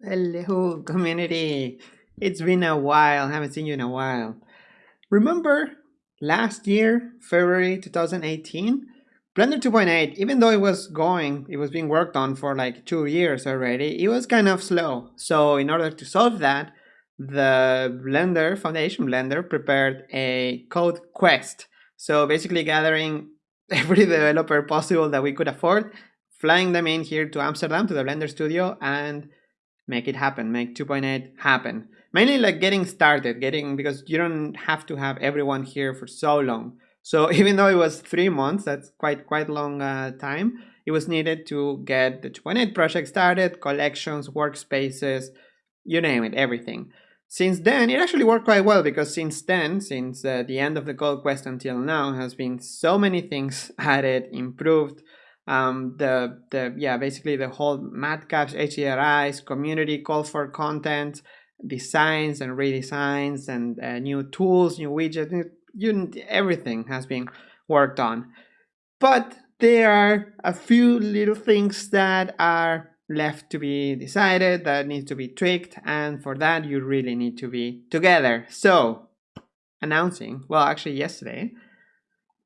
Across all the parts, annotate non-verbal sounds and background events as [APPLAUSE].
Hello, community. It's been a while. Haven't seen you in a while. Remember last year, February 2018? Blender 2.8, even though it was going, it was being worked on for like two years already, it was kind of slow. So in order to solve that, the Blender, Foundation Blender, prepared a code quest. So basically gathering [LAUGHS] every developer possible that we could afford, flying them in here to Amsterdam, to the Blender studio, and make it happen, make 2.8 happen. Mainly like getting started, getting because you don't have to have everyone here for so long. So [LAUGHS] even though it was three months, that's quite quite long uh, time. It was needed to get the 2.8 project started, collections, workspaces, you name it, everything. Since then, it actually worked quite well because since then, since uh, the end of the code quest until now, has been so many things [LAUGHS] added, improved, um, the the yeah basically the whole matcaps HDRIs community call for content designs and redesigns and uh, new tools new widgets you, everything has been worked on. But there are a few little things that are left to be decided that need to be tweaked and for that you really need to be together. So announcing well actually yesterday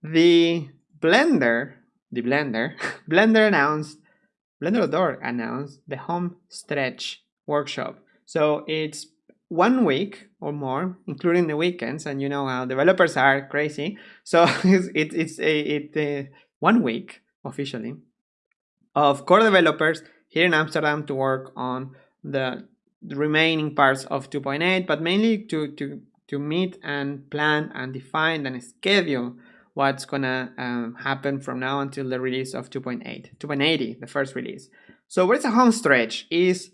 the blender the Blender, [LAUGHS] Blender announced, Blender announced the home stretch workshop. So it's one week or more, including the weekends, and you know how developers are crazy. [LAUGHS] So it's, it, it's a, it, a one week officially of core developers here in Amsterdam to work on the remaining parts of 2.8, but mainly to, to, to meet and plan and define and schedule what's gonna um, happen from now until the release of 2.8, 2.80, the first release. So where's the home stretch? Is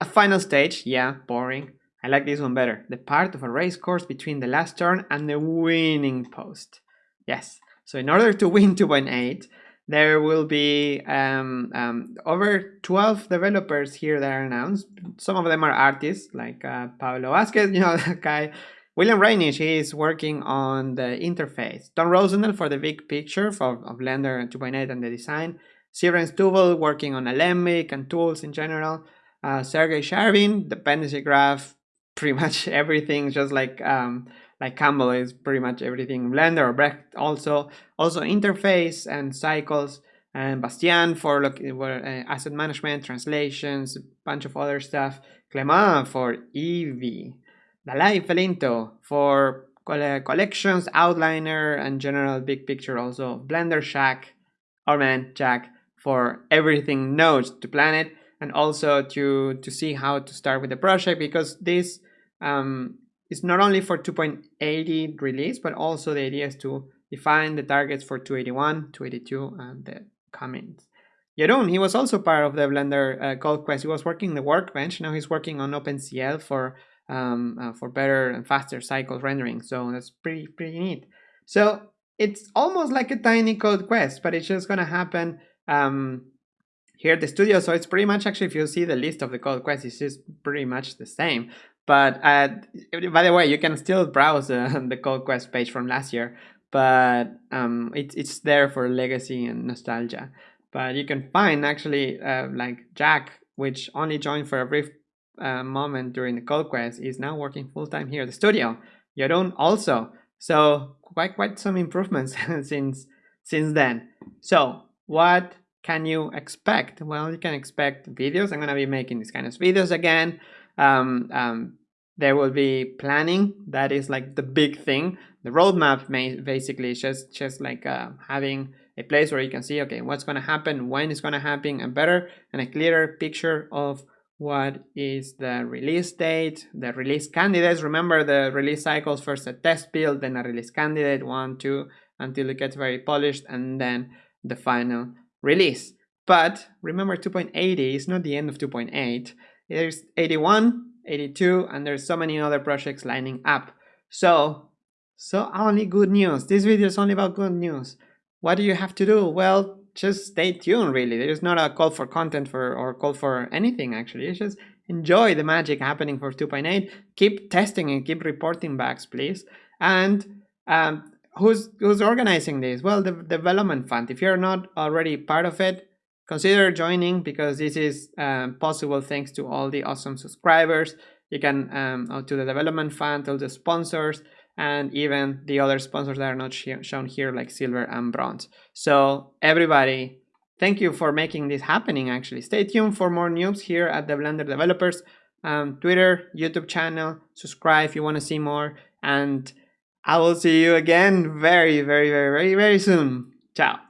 a final stage, yeah, boring. I like this one better. The part of a race course between the last turn and the winning post. Yes, so in order to win 2.8, there will be um, um, over 12 developers here that are announced. Some of them are artists, like uh, Pablo Vazquez, [LAUGHS] you know, that guy William Reynish is working on the interface. Ton Roosendaal for the big picture for, of Blender 2.8 and the design. Sybren Stüvel working on Alembic and tools in general. Uh, Sergey Sharybin, dependency graph, [LAUGHS] pretty much everything, just like um, like Campbell is pretty much everything. Blender or Brecht also, also interface and cycles. And Bastien for look, uh, asset management, translations, bunch of other stuff. Clement for Eevee. Dalai Felinto for collections, outliner, and general big picture also. Blender Shack, our man Jack, for everything nodes to plan it and also to, to see how to start with the project because this um, is not only for 2.80 release, but also the idea is to define the targets for 281, 282, and the comments. Jeroen, he was also part of the Blender uh, Code Quest. He was working the workbench. Now he's working on OpenCL for um, uh, for better and faster cycle rendering. So that's pretty, pretty neat. So it's almost like a tiny code quest, but it's just gonna happen um, here at the studio. So it's pretty much actually, if you see the list of the code quests, it's just pretty much the same. But uh, by the way, you can still browse uh, [LAUGHS] the code quest page from last year, but um, it, it's there for legacy and nostalgia. But you can find actually uh, like Jack, which only joined for a brief uh, moment during the code quest is now working full-time here at the studio. Jeroen also. So quite quite some improvements [LAUGHS] since since then. So what can you expect? Well, you can expect videos. I'm gonna be making these kind of videos again. Um, um, there will be planning. That is like the big thing. The roadmap may basically just just like uh, having a place where you can see okay what's gonna happen, when it's gonna happen, and better and a clearer picture of what is the release date, the release candidates. Remember the release cycles, first a test build, then a release candidate, one, two, until it gets very polished, and then the final release. But remember 2.80 is not the end of 2.8. There's 81, 82, and there's so many other projects lining up. So, so only good news. This video is only about good news. What do you have to do? Well, just stay tuned really. There's not a call for content for or call for anything actually. It's just enjoy the magic happening for 2.8 keep testing and keep reporting backs please. And um, who's who's organizing this? Well the development fund. If you're not already part of it consider joining because this is um, possible thanks to all the awesome subscribers. You can um, to the development fund, all the sponsors, and even the other sponsors that are not shown here like silver and bronze. So everybody, thank you for making this happening actually. Stay tuned for more news here at the Blender Developers um, Twitter, YouTube channel, subscribe if you want to see more, and I will see you again very, very, very, very, very soon. Ciao.